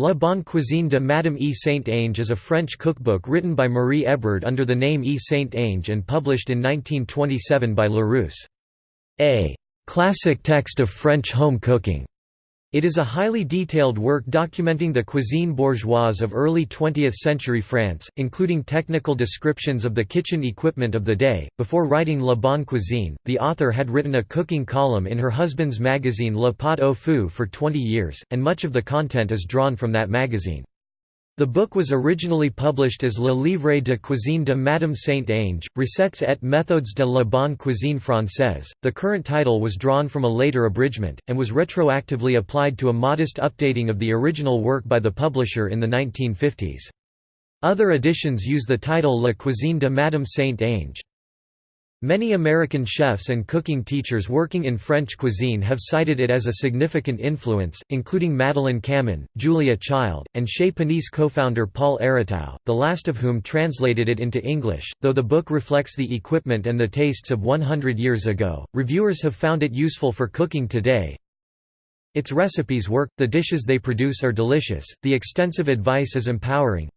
La Bonne Cuisine de Madame E. Saint-Ange is a French cookbook written by Marie Ebrard under the name E. Saint-Ange and published in 1927 by Larousse. A «classic text of French home cooking» It is a highly detailed work documenting the cuisine bourgeoise of early 20th-century France, including technical descriptions of the kitchen equipment of the day. Before writing La Bonne Cuisine, the author had written a cooking column in her husband's magazine Le Pot au Feu for 20 years, and much of the content is drawn from that magazine. The book was originally published as Le Livre de cuisine de Madame Saint-Ange, Recettes et méthodes de la bonne cuisine française. The current title was drawn from a later abridgment, and was retroactively applied to a modest updating of the original work by the publisher in the 1950s. Other editions use the title La cuisine de Madame Saint-Ange. Many American chefs and cooking teachers working in French cuisine have cited it as a significant influence, including Madeleine Kamman, Julia Child, and Chez Panisse co-founder Paul Aratow, the last of whom translated it into English. Though the book reflects the equipment and the tastes of 100 years ago, reviewers have found it useful for cooking today. Its recipes work, the dishes they produce are delicious, the extensive advice is empowering,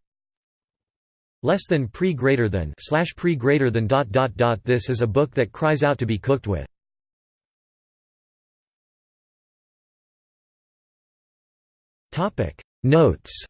less than pre greater than slash pre greater than dot dot dot. This is a book that cries out to be cooked with. Topic. Notes